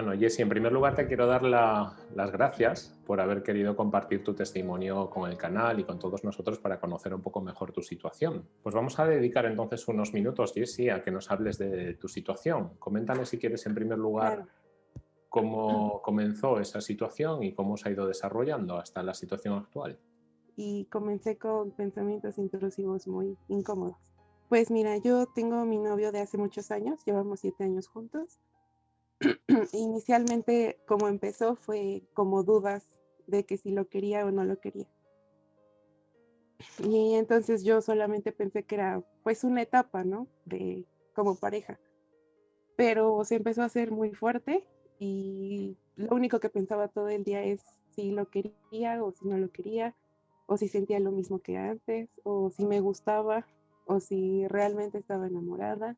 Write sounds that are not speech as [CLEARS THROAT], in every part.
Bueno, Jessy, en primer lugar te quiero dar las gracias por haber querido compartir tu testimonio con el canal y con todos nosotros para conocer un poco mejor tu situación. Pues vamos a dedicar entonces unos minutos, Jessy, a que nos hables de tu situación. Coméntame si quieres en primer lugar cómo comenzó esa situación y cómo se ha ido desarrollando hasta la situación actual. Y comencé con pensamientos intrusivos muy incómodos. Pues mira, yo tengo mi novio de hace muchos años, llevamos siete años juntos [CLEARS THROAT] inicialmente como empezó fue como dudas de que si lo quería o no lo quería. Y entonces yo solamente pensé que era pues una etapa, ¿no? De como pareja. Pero se empezó a hacer muy fuerte y lo único que pensaba todo el día es si lo quería o si no lo quería, o si sentía lo mismo que antes, o si me gustaba, o si realmente estaba enamorada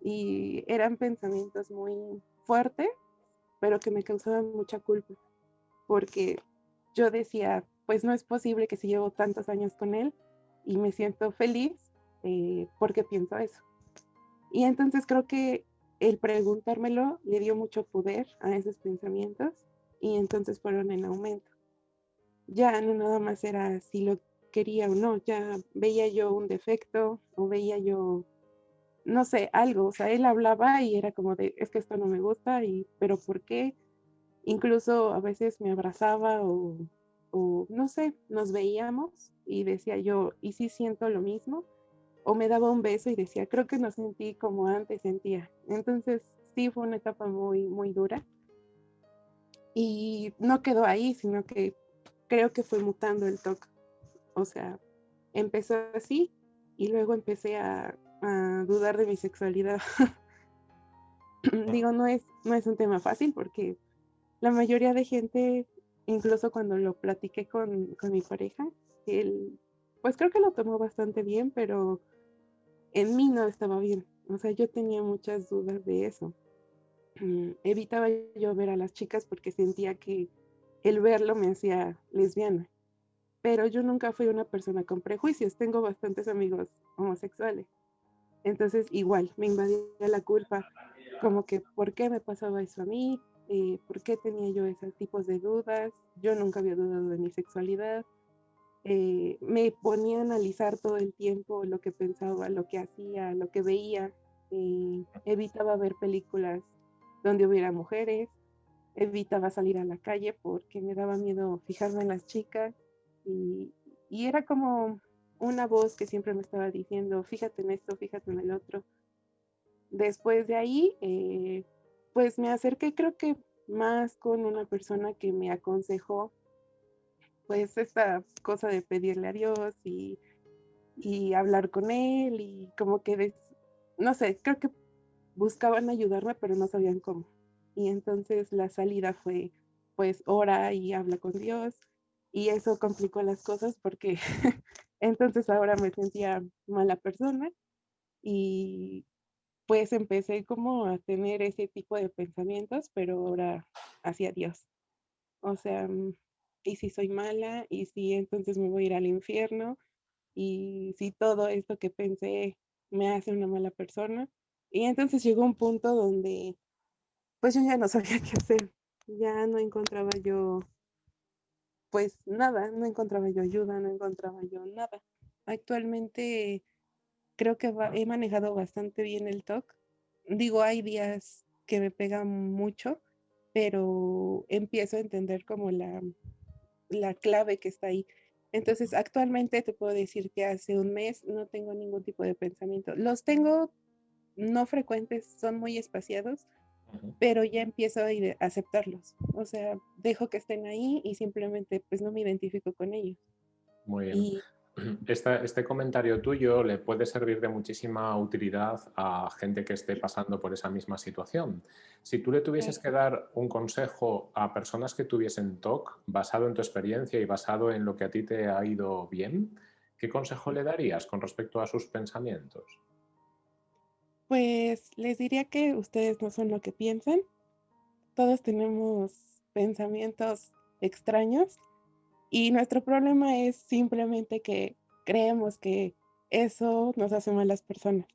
y eran pensamientos muy fuertes, pero que me causaban mucha culpa, porque yo decía, pues no es posible que si llevo tantos años con él y me siento feliz, eh, porque pienso eso. Y entonces creo que el preguntármelo le dio mucho poder a esos pensamientos y entonces fueron en aumento. Ya no nada más era si lo quería o no, ya veía yo un defecto o veía yo no sé, algo, o sea, él hablaba y era como de, es que esto no me gusta, y, pero ¿por qué? Incluso a veces me abrazaba o, o no sé, nos veíamos y decía yo, ¿y si siento lo mismo? O me daba un beso y decía, creo que no sentí como antes sentía. Entonces, sí, fue una etapa muy, muy dura. Y no quedó ahí, sino que creo que fue mutando el toque. O sea, empezó así y luego empecé a a dudar de mi sexualidad. [LAUGHS] Digo, no es, no es un tema fácil porque la mayoría de gente, incluso cuando lo platiqué con, con mi pareja, él, pues creo que lo tomó bastante bien, pero en mí no estaba bien. O sea, yo tenía muchas dudas de eso. Mm, evitaba yo ver a las chicas porque sentía que el verlo me hacía lesbiana. Pero yo nunca fui una persona con prejuicios. Tengo bastantes amigos homosexuales. Entonces, igual, me invadía la culpa, como que, ¿por qué me pasaba eso a mí? Eh, ¿Por qué tenía yo esos tipos de dudas? Yo nunca había dudado de mi sexualidad. Eh, me ponía a analizar todo el tiempo lo que pensaba, lo que hacía, lo que veía. Eh, evitaba ver películas donde hubiera mujeres. Evitaba salir a la calle porque me daba miedo fijarme en las chicas. Y, y era como una voz que siempre me estaba diciendo, fíjate en esto, fíjate en el otro. Después de ahí, eh, pues me acerqué creo que más con una persona que me aconsejó, pues esta cosa de pedirle a Dios y, y hablar con él y como que, no sé, creo que buscaban ayudarme, pero no sabían cómo. Y entonces la salida fue, pues, ora y habla con Dios. Y eso complicó las cosas porque [LAUGHS] Entonces ahora me sentía mala persona y pues empecé como a tener ese tipo de pensamientos, pero ahora hacia Dios. O sea, mm, y si soy mala, y si entonces me voy a ir al infierno, y si todo esto que pensé me hace una mala persona. Y entonces llegó un punto donde pues yo ya no sabía [LAUGHS] qué hacer, ya no encontraba yo pues nada, no encontraba yo ayuda, no encontraba yo nada. Actualmente creo que he manejado bastante bien el TOC. Digo, hay días que me pegan mucho, pero empiezo a entender como la, la clave que está ahí. Entonces, actualmente te puedo decir que hace un mes no tengo ningún tipo de pensamiento. Los tengo no frecuentes, son muy espaciados, pero ya empiezo a aceptarlos. O sea, dejo que estén ahí y simplemente pues no me identifico con ellos. Muy bien. [CLEARS THROAT] este comentario tuyo le puede servir de muchísima utilidad a gente que esté pasando por esa misma situación. Si tú le tuvieses que dar un consejo a personas que tuviesen TOC, basado en tu experiencia y basado en lo que a ti te ha ido bien, ¿qué consejo le darías con respecto a sus pensamientos? Pues les diría que ustedes no son lo que piensan. Todos tenemos pensamientos extraños y nuestro problema es simplemente que creemos que eso nos hace malas personas.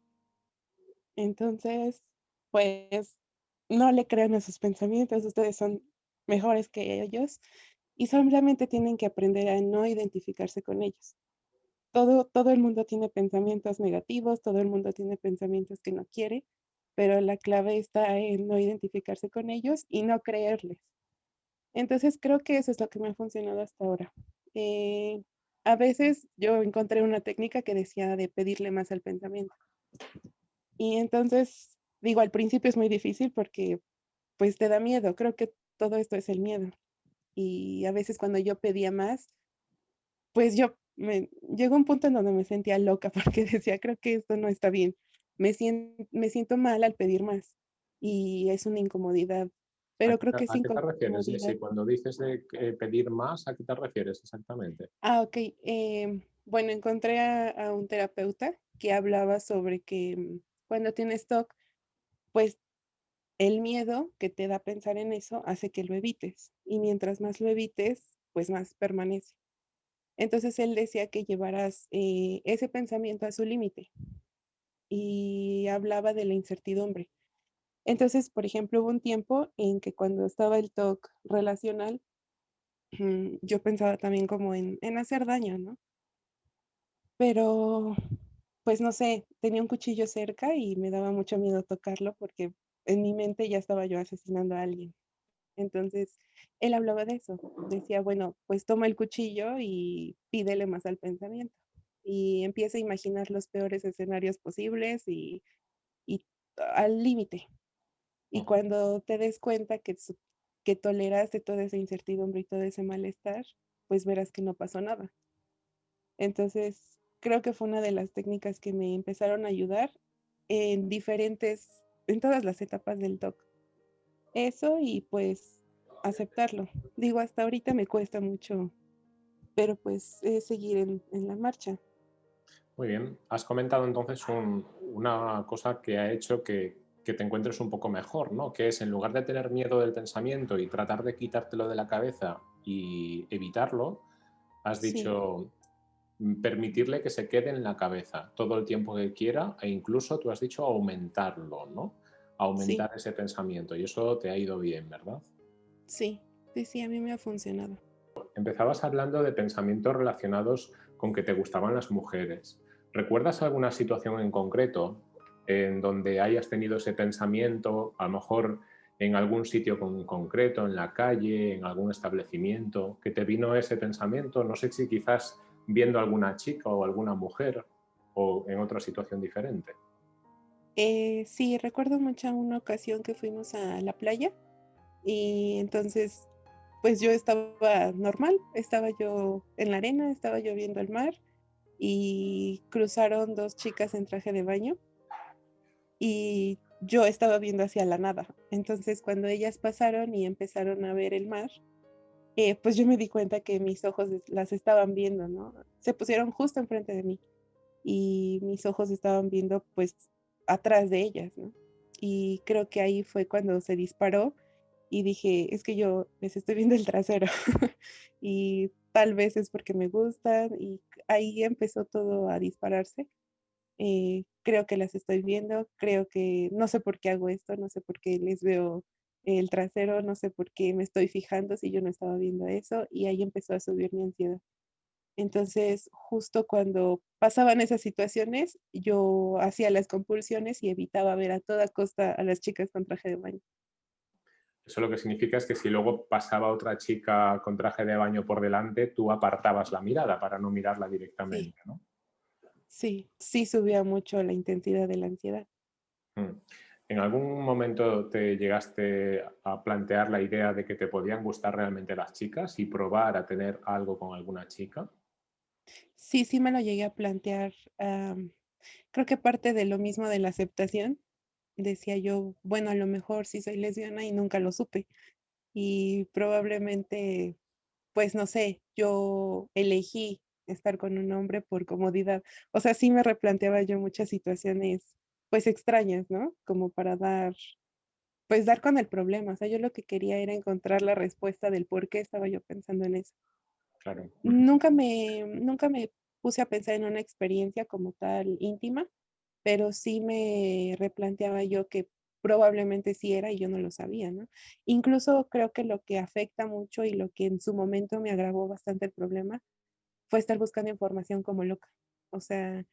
Entonces, pues no le crean a sus pensamientos, ustedes son mejores que ellos y solamente tienen que aprender a no identificarse con ellos. Todo, todo el mundo tiene pensamientos negativos, todo el mundo tiene pensamientos que no quiere, pero la clave está en no identificarse con ellos y no creerles. Entonces creo que eso es lo que me ha funcionado hasta ahora. Eh, a veces yo encontré una técnica que decía de pedirle más al pensamiento. Y entonces, digo, al principio es muy difícil porque pues te da miedo. Creo que todo esto es el miedo. Y a veces cuando yo pedía más, pues yo me llegó un punto en donde me sentía loca [LAUGHS] porque decía, creo que esto no está bien. Me siento, me siento mal al pedir más y es una incomodidad. Pero creo que es ¿A qué te refieres? Sí, cuando dices de pedir más, ¿a qué te refieres exactamente? Ah, ok. Em, bueno, encontré a, un terapeuta que hablaba sobre que mm, cuando tienes TOC, pues el miedo que te da pensar en eso hace que lo evites. Y mientras más lo evites, pues más permanece. Entonces él decía que llevaras eh, ese pensamiento a su límite y hablaba de la incertidumbre. Entonces, por ejemplo, hubo un tiempo en que cuando estaba el TOC relacional, [CLEARS THROAT] yo pensaba también como en, en hacer daño, ¿no? Pero, pues no sé, tenía un cuchillo cerca y me daba mucho miedo tocarlo porque en mi mente ya estaba yo asesinando a alguien. Entonces, él hablaba de eso. Decía, bueno, pues toma el cuchillo y pídele más al pensamiento. Y empieza a imaginar los peores escenarios posibles y, al límite. Y cuando te des cuenta que, que toleraste toda esa incertidumbre y todo ese malestar, pues verás que no pasó nada. Entonces, creo que fue una de las técnicas que me empezaron a ayudar en diferentes, en todas las etapas del TOC. Eso y pues aceptarlo. Digo, hasta ahorita me cuesta mucho, pero pues es seguir en, la marcha. Muy bien. Has comentado entonces una cosa que ha hecho que, te encuentres un poco mejor, ¿no? Que es en lugar de tener miedo del pensamiento y tratar de quitártelo de la cabeza y evitarlo, has dicho mm, permitirle que se quede en la cabeza todo el tiempo que quiera e incluso tú has dicho aumentarlo, ¿no? Aumentar ese pensamiento y eso te ha ido bien, ¿verdad? Sí, sí, sí, a mí me ha funcionado. Empezabas hablando de pensamientos relacionados con que te gustaban las mujeres. ¿Recuerdas alguna situación en concreto en donde hayas tenido ese pensamiento, a lo mejor en algún sitio con, concreto, en la calle, en algún establecimiento, que te vino ese pensamiento? No sé si quizás viendo alguna chica o alguna mujer o en otra situación diferente. Eh, sí, recuerdo mucho una ocasión que fuimos a la playa y entonces, pues yo estaba normal, estaba yo en la arena, estaba yo viendo el mar y cruzaron dos chicas en traje de baño y yo estaba viendo hacia la nada. Entonces, cuando ellas pasaron y empezaron a ver el mar, eh, pues yo me di cuenta que mis ojos las estaban viendo, ¿no? Se pusieron justo enfrente de mí y mis ojos estaban viendo pues atrás de ellas, ¿no? Y creo que ahí fue cuando se disparó y dije, es que yo les estoy viendo el trasero [LAUGHS] y tal vez es porque me gustan y ahí empezó todo a dispararse. Eh, creo que las estoy viendo, creo que no sé por qué hago esto, no sé por qué les veo el trasero, no sé por qué me estoy fijando si yo no estaba viendo eso y ahí empezó a subir mi ansiedad. Entonces, justo cuando pasaban esas situaciones, yo hacía las compulsiones y evitaba ver a toda costa a las chicas con traje de baño. Eso lo que significa es que si luego pasaba otra chica con traje de baño por delante, tú apartabas la mirada para no mirarla directamente, sí. ¿no? Sí, sí subía mucho la intensidad de la ansiedad. Mm. ¿En algún momento te llegaste a plantear la idea de que te podían gustar realmente las chicas y probar a tener algo con alguna chica? Sí, sí me lo llegué a plantear. creo que parte de lo mismo de la aceptación, decía yo, bueno, a lo mejor sí soy lesbiana y nunca lo supe. Y probablemente, pues no sé, yo elegí estar con un hombre por comodidad. O sea, sí me replanteaba yo muchas situaciones, pues extrañas, ¿no? Como para dar, pues dar con el problema. O sea, yo lo que quería era encontrar la respuesta del por qué estaba yo pensando en eso. Nunca me, nunca me puse a pensar en una experiencia como tal íntima, pero sí me replanteaba yo que probablemente sí era y yo no lo sabía, ¿no? Incluso creo que lo que afecta mucho y lo que en su momento me agravó bastante el problema fue estar buscando información como loca. O sea,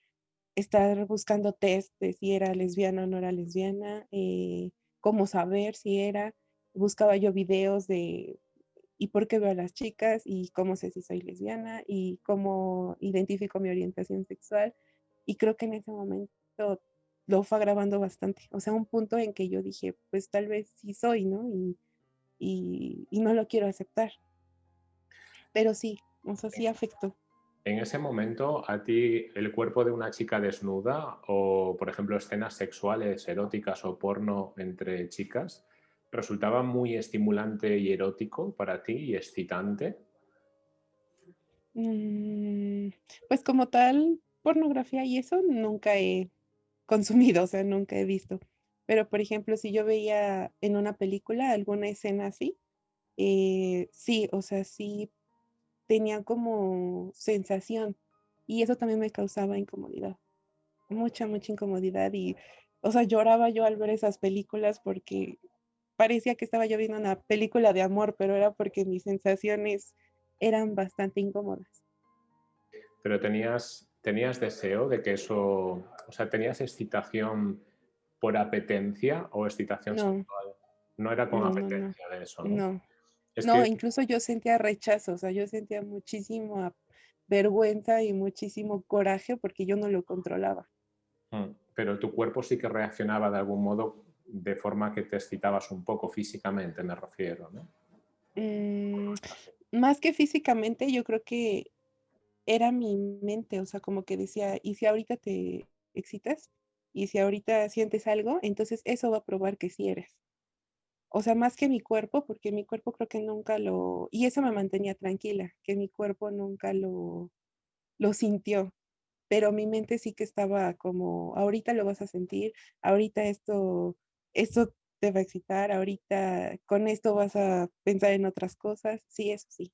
estar buscando test de si era lesbiana o no era lesbiana, eh, cómo saber si era. Buscaba yo videos de y por qué veo a las chicas y cómo sé si soy lesbiana y cómo identifico mi orientación sexual. Y creo que en ese momento lo fue agravando bastante. O sea, un punto en que yo dije, pues tal vez sí soy, ¿no? Y, y, y no lo quiero aceptar. Pero sí, o sea, sí afectó. En ese momento, ¿a ti el cuerpo de una chica desnuda o, por ejemplo, escenas sexuales, eróticas o porno entre chicas resultaba muy estimulante y erótico para ti y excitante? Mm, pues como tal, pornografía y eso nunca he consumido, o sea, nunca he visto. Pero, por ejemplo, si yo veía en una película alguna escena así, eh, sí, o sea, sí tenía como sensación y eso también me causaba incomodidad, mucha, mucha incomodidad y, o sea, lloraba yo al ver esas películas porque parecía que estaba yo viendo una película de amor, pero era porque mis sensaciones eran bastante incómodas. Pero tenías, tenías deseo de que eso, o sea, tenías excitación por apetencia o excitación no. sexual. No era con apetencia de eso, ¿no? No, no, incluso yo sentía rechazo, o sea, yo sentía muchísima vergüenza y muchísimo coraje porque yo no lo controlaba. Mm, pero tu cuerpo sí que reaccionaba de algún modo de forma que te excitabas un poco físicamente, me refiero, ¿no? Mm, más que físicamente, yo creo que era mi mente, o sea, como que decía, ¿y si ahorita te excitas? ¿Y si ahorita sientes algo? Entonces eso va a probar que sí eres. O sea, más que mi cuerpo, porque mi cuerpo creo que nunca lo, y eso me mantenía tranquila, que mi cuerpo nunca lo, lo sintió, pero mi mente sí que estaba como, ahorita lo vas a sentir, ahorita esto, esto te va a excitar, ahorita con esto vas a pensar en otras cosas, sí, eso sí.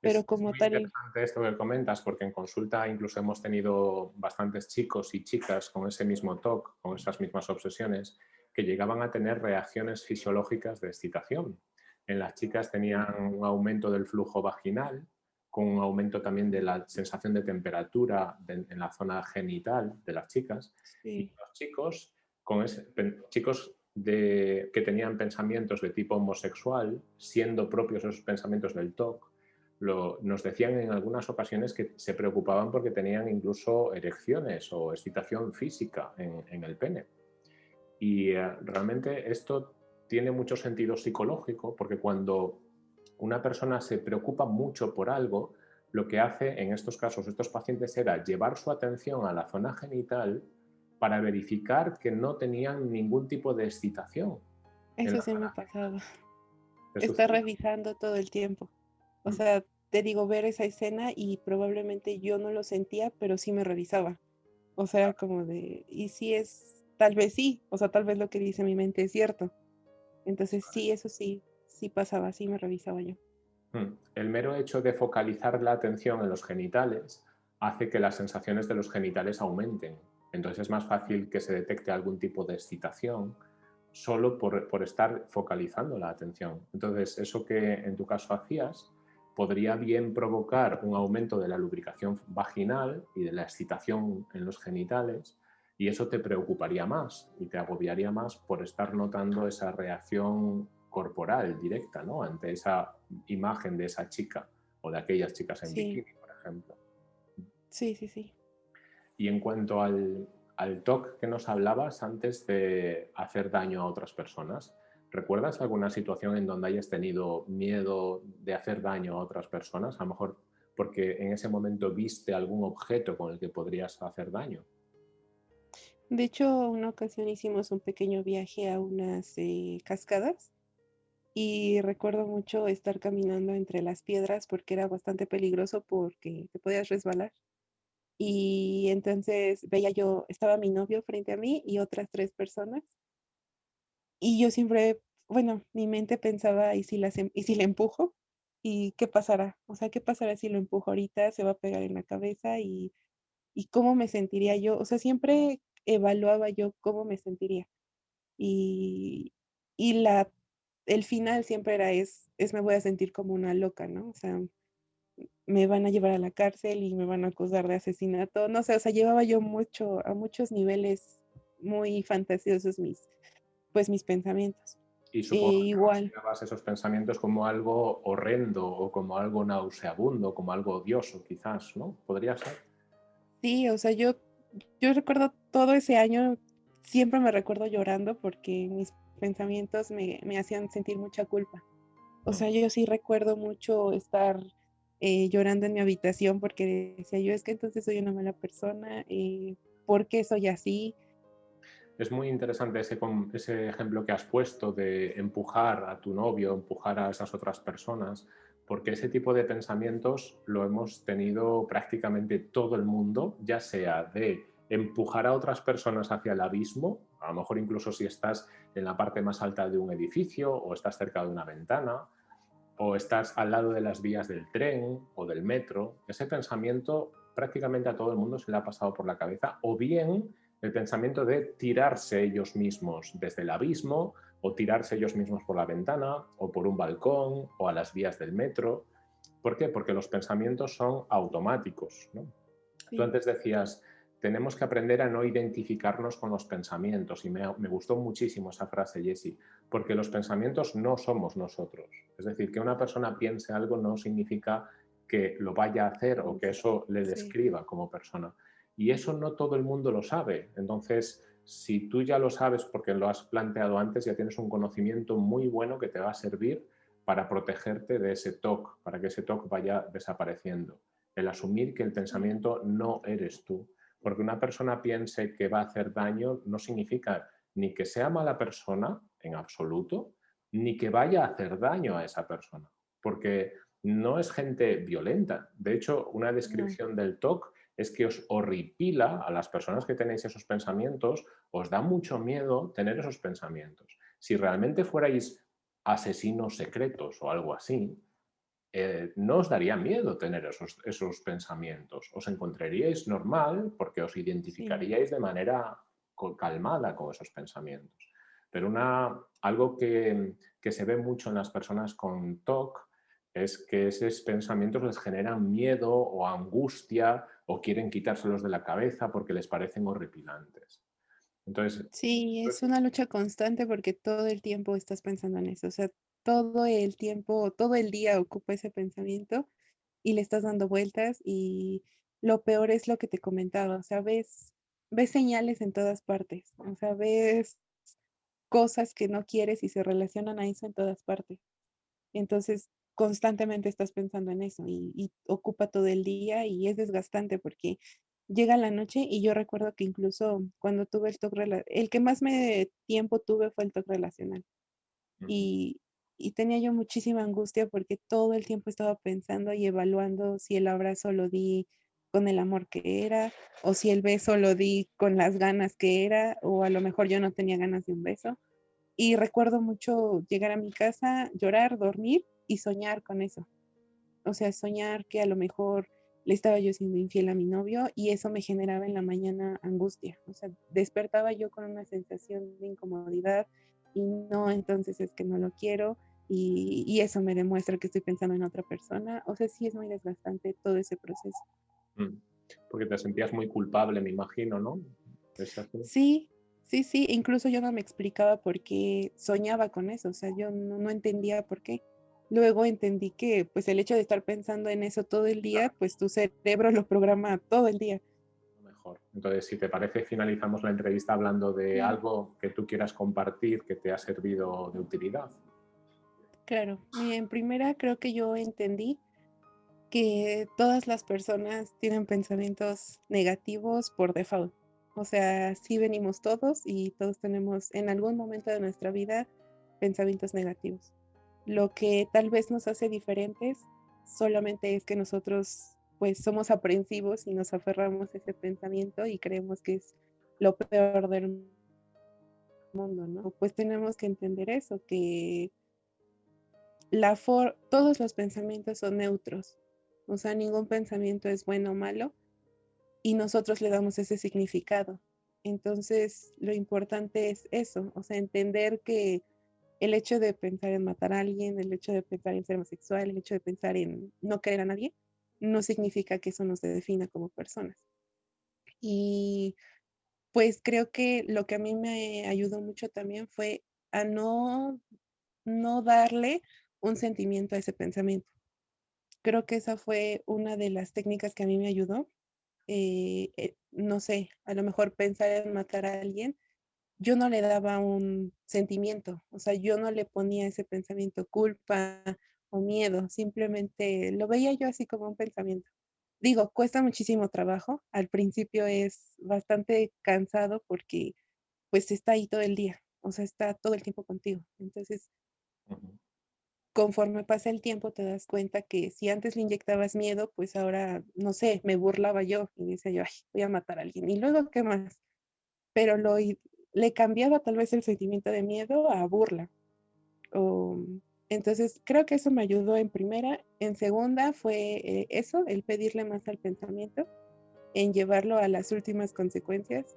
Pero como es tal... interesante esto que comentas, porque en consulta incluso hemos tenido bastantes chicos y chicas con ese mismo TOC, con esas mismas obsesiones, que llegaban a tener reacciones fisiológicas de excitación. En las chicas tenían un aumento del flujo vaginal, con un aumento también de la sensación de temperatura en la zona genital de las chicas. Y los chicos, con chicos de, que tenían pensamientos de tipo homosexual, siendo propios esos pensamientos del TOC, lo, nos decían en algunas ocasiones que se preocupaban porque tenían incluso erecciones o excitación física en, en el pene. Y eh, realmente esto tiene mucho sentido psicológico porque cuando una persona se preocupa mucho por algo, lo que hace en estos casos estos pacientes era llevar su atención a la zona genital para verificar que no tenían ningún tipo de excitación. Eso sí me ha pasado. Está revisando todo el tiempo. O sea, te digo, ver esa escena y probablemente yo no lo sentía, pero sí me revisaba. O sea, como de, ¿y si es tal vez sí, o sea, tal vez lo que dice mi mente es cierto. Entonces sí, eso sí, sí pasaba, sí me revisaba yo. Hmm. El mero hecho de focalizar la atención en los genitales hace que las sensaciones de los genitales aumenten. Entonces es más fácil que se detecte algún tipo de excitación solo por, por estar focalizando la atención. Entonces eso que en tu caso hacías podría bien provocar un aumento de la lubricación vaginal y de la excitación en los genitales y eso te preocuparía más y te agobiaría más por estar notando esa reacción corporal directa ¿no? ante esa imagen de esa chica o de aquellas chicas en bikini, por ejemplo. Sí, sí, sí. Y en cuanto al, al TOC que nos hablabas antes de hacer daño a otras personas, ¿recuerdas alguna situación en donde hayas tenido miedo de hacer daño a otras personas? A lo mejor porque en ese momento viste algún objeto con el que podrías hacer daño. De hecho, una ocasión hicimos un pequeño viaje a unas eh, cascadas y recuerdo mucho estar caminando entre las piedras porque era bastante peligroso porque te podías resbalar. Y entonces veía yo, estaba mi novio frente a mí y otras tres personas. Y yo siempre, bueno, mi mente pensaba, ¿y si, las, em-, ¿y si le empujo? ¿Y qué pasará? O sea, ¿qué pasará si lo empujo ahorita? Se va a pegar en la cabeza y, y cómo me sentiría yo. O sea, siempre evaluaba yo cómo me sentiría. y, y la, el final siempre era es, es me voy a sentir como una loca, ¿no? O sea, me van a llevar a la cárcel y me van a acusar de asesinato. No sé, o sea, llevaba yo mucho, a muchos niveles muy fantasiosos mis, pues mis pensamientos. Y supongo que igual. esos pensamientos como algo horrendo o como algo nauseabundo, como algo odioso, quizás, ¿no? ¿Podría ser? Sí, o sea, yo, yo recuerdo todo ese año, siempre me recuerdo llorando porque mis pensamientos me, me hacían sentir mucha culpa. O sea, yo sí recuerdo mucho estar eh, llorando en mi habitación porque decía yo, es que entonces soy una mala persona, eh, ¿por qué soy así? Es muy interesante ese, ese ejemplo que has puesto de empujar a tu novio, empujar a esas otras personas, porque ese tipo de pensamientos lo hemos tenido prácticamente todo el mundo, ya sea de empujar a otras personas hacia el abismo, a lo mejor incluso si estás en la parte más alta de un edificio o estás cerca de una ventana, o estás al lado de las vías del tren o del metro, ese pensamiento prácticamente a todo el mundo se le ha pasado por la cabeza, o bien el pensamiento de tirarse ellos mismos desde el abismo, o tirarse ellos mismos por la ventana, o por un balcón, o a las vías del metro. ¿Por qué? Porque los pensamientos son automáticos. Tú antes decías, tenemos que aprender a no identificarnos con los pensamientos. Y me, gustó muchísimo esa frase, Jessie, porque los pensamientos no somos nosotros. Es decir, que una persona piense algo no significa que lo vaya a hacer o que eso le describa como persona. Y eso no todo el mundo lo sabe. Entonces, si tú ya lo sabes porque lo has planteado antes, ya tienes un conocimiento muy bueno que te va a servir para protegerte de ese TOC, para que ese TOC vaya desapareciendo. El asumir que el pensamiento no eres tú porque una persona piense que va a hacer daño no significa ni que sea mala persona en absoluto, ni que vaya a hacer daño a esa persona, porque no es gente violenta. De hecho, una descripción del TOC es que os horripila a las personas que tenéis esos pensamientos, os da mucho miedo tener esos pensamientos. Si realmente fuerais asesinos secretos o algo así, eh, no os daría miedo tener esos, esos, pensamientos. Os encontraríais normal porque os identificaríais de manera calmada con esos pensamientos. Pero una, algo que, que, se ve mucho en las personas con TOC es que esos pensamientos les generan miedo o angustia o quieren quitárselos de la cabeza porque les parecen horripilantes. Entonces, sí, es una lucha constante porque todo el tiempo estás pensando en eso. O sea, todo el tiempo, todo el día ocupa ese pensamiento y le estás dando vueltas y lo peor es lo que te comentaba, o sea, ves, ves señales en todas partes, o sea, ves cosas que no quieres y se relacionan a eso en todas partes. Entonces, constantemente estás pensando en eso y, ocupa todo el día y es desgastante porque llega la noche y yo recuerdo que incluso cuando tuve el TOC, el que más me tiempo tuve fue el TOC relacional. Y, y tenía yo muchísima angustia porque todo el tiempo estaba pensando y evaluando si el abrazo lo di con el amor que era, o si el beso lo di con las ganas que era, o a lo mejor yo no tenía ganas de un beso. Y recuerdo mucho llegar a mi casa, llorar, dormir y soñar con eso. O sea, soñar que a lo mejor le estaba yo siendo infiel a mi novio y eso me generaba en la mañana angustia. O sea, despertaba yo con una sensación de incomodidad y no, entonces es que no lo quiero y, eso me demuestra que estoy pensando en otra persona. O sea, sí es muy desgastante todo ese proceso. Mm, porque te sentías muy culpable, me imagino, ¿no? Sí, sí, sí. Incluso yo no me explicaba por qué soñaba con eso. O sea, yo no, no entendía por qué. Luego entendí que pues el hecho de estar pensando en eso todo el día, pues tu cerebro lo programa todo el día. Mejor. Entonces, si te parece, finalizamos la entrevista hablando de algo que tú quieras compartir que te ha servido de utilidad. Claro, en primera creo que yo entendí que todas las personas tienen pensamientos negativos por default. O sea, sí venimos todos y todos tenemos en algún momento de nuestra vida pensamientos negativos. Lo que tal vez nos hace diferentes solamente es que nosotros pues somos aprensivos y nos aferramos a ese pensamiento y creemos que es lo peor del mundo, ¿no? Pues tenemos que entender eso, que la todos los pensamientos son neutros, o sea, ningún pensamiento es bueno o malo y nosotros le damos ese significado. Entonces, lo importante es eso, o sea, entender que el hecho de pensar en matar a alguien, el hecho de pensar en ser homosexual, el hecho de pensar en no querer a nadie, no significa que eso nos defina como personas. Y pues creo que lo que a mí me ayudó mucho también fue a no, no darle un sentimiento a ese pensamiento. Creo que esa fue una de las técnicas que a mí me ayudó. Eh, eh, no sé, a lo mejor pensar en matar a alguien, yo no le daba un sentimiento, o sea, yo no le ponía ese pensamiento culpa o miedo, simplemente lo veía yo así como un pensamiento. Digo, cuesta muchísimo trabajo, al principio es bastante cansado porque pues está ahí todo el día, o sea, está todo el tiempo contigo. Entonces, conforme pasa el tiempo te das cuenta que si antes le inyectabas miedo, pues ahora, no sé, me burlaba yo y decía yo, ay, voy a matar a alguien. Y luego, ¿qué más? Pero lo, le cambiaba tal vez el sentimiento de miedo a burla. entonces, creo que eso me ayudó en primera. En segunda fue eh, eso, el pedirle más al pensamiento, en llevarlo a las últimas consecuencias.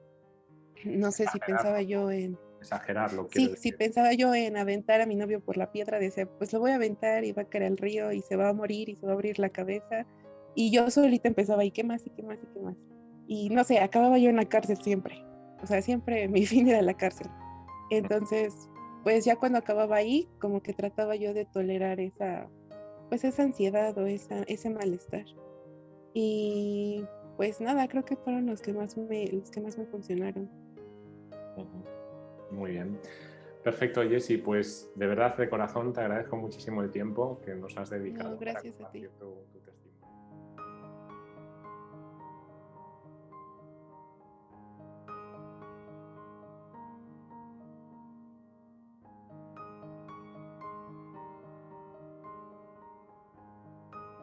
No sé si pensaba yo en... Exagerarlo. Sí, si pensaba yo en aventar a mi novio por la piedra, decía, pues lo voy a aventar y va a caer al río y se va a morir y se va a abrir la cabeza. Y yo solita empezaba, ¿y qué más? ¿Y qué más? ¿Y qué más? Y no sé, acababa yo en la cárcel siempre o sea, siempre [LAUGHS] mi fin era la cárcel. Entonces, pues ya cuando acababa ahí, como que trataba yo de tolerar esa, pues esa ansiedad o esa, ese malestar. Y pues nada, creo que fueron los que más me, los que más me funcionaron. Muy bien. Perfecto, Jessy. Pues de verdad, de corazón, te agradezco muchísimo el tiempo que nos has dedicado. gracias a ti.